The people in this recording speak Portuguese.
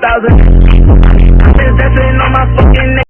2000